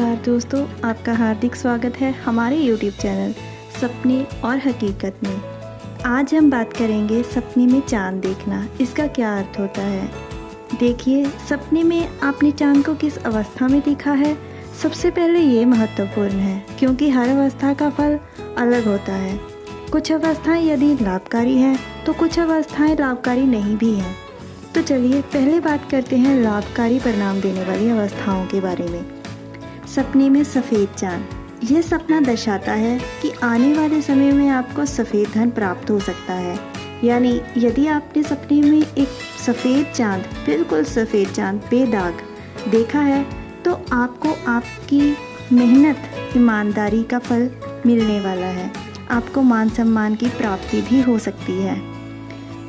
दोस्तों, आपका हार्दिक स्वागत है हमारे यूट्यूब चैनल सपने और हकीकत में। आज हम बात करेंगे सपने में चाँद देखना, इसका क्या अर्थ होता है? देखिए, सपने में आपने चाँद को किस अवस्था में देखा है? सबसे पहले ये महत्वपूर्ण है, क्योंकि हर अवस्था का फल अलग होता है। कुछ अवस्थाएँ यदि लाभकारी हैं तो कुछ अवस्थाएँ लाभकारी नहीं भी हैं। तो चलिए, पहले बात करते हैं लाभकारी परिणाम देने वाली अवस्थाओं के बारे में। सपने में सफ़ेद चाँद। यह सपना दर्शाता है कि आने वाले समय में आपको सफ़ेद धन प्राप्त हो सकता है। यानी यदि आपने सपने में एक सफ़ेद चाँद, बिल्कुल सफ़ेद चाँद, बेदाग देखा है तो आपको आपकी मेहनत, ईमानदारी का फल मिलने वाला है। आपको मान सम्मान की प्राप्ति भी हो सकती है।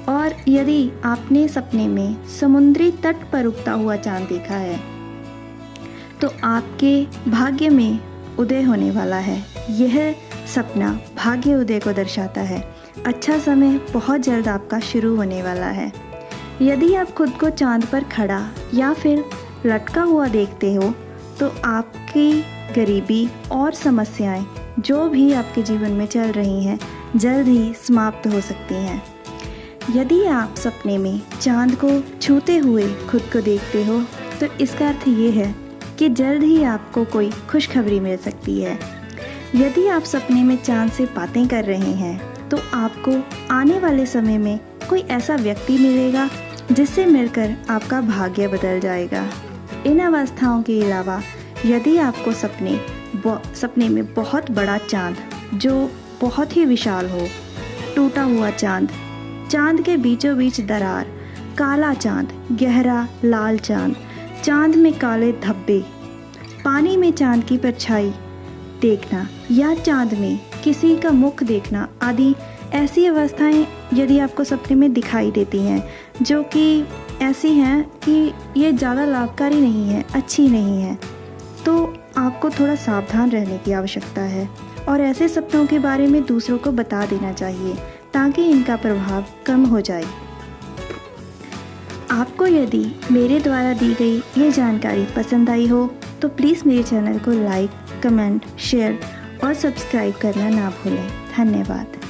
और यदि आपने सपने में समुद्री तट पर उगता हुआ चाँद देखा है तो आपके भाग्य में उदय होने वाला है। यह सपना भाग्य उदय को दर्शाता है। अच्छा समय बहुत जल्द आपका शुरू होने वाला है। यदि आप खुद को चाँद पर खड़ा या फिर लटका हुआ देखते हो तो आपकी गरीबी और समस्याएँ जो भी आपके जीवन में चल रही हैं, जल्द ही समाप्त हो सकती हैं। यदि आप सपने में चाँद को छूते हुए खुद को देखते हो तो इसका अर्थ ये है कि जल्द ही आपको कोई खुशखबरी मिल सकती है। यदि आप सपने में चाँद से बातें कर रहे हैं तो आपको आने वाले समय में कोई ऐसा व्यक्ति मिलेगा जिससे मिलकर आपका भाग्य बदल जाएगा। इन अवस्थाओं के अलावा, यदि आपको सपने सपने में बहुत बड़ा चाँद, जो बहुत ही विशाल हो, टूटा हुआ चाँद चाँद के बीचों बीच दरार, काला चाँद, गहरा, लाल चाँद चाँद में काले धब्बे, पानी में चाँद की परछाई। देखना या चाँद में किसी का मुख देखना आदि ऐसी अवस्थाएँ यदि आपको सपने में दिखाई देती हैं, जो कि ऐसी हैं कि ये ज़्यादा लाभकारी नहीं है, अच्छी नहीं है तो आपको थोड़ा सावधान रहने की आवश्यकता है। और ऐसे सपनों के बारे में दूसरों को बता देना चाहिए, ताकि इनका प्रभाव कम हो जाए। आपको यदि मेरे द्वारा दी गई ये जानकारी पसंद आई हो तो प्लीज़ मेरे चैनल को लाइक, कमेंट, शेयर और सब्सक्राइब करना ना भूलें। धन्यवाद।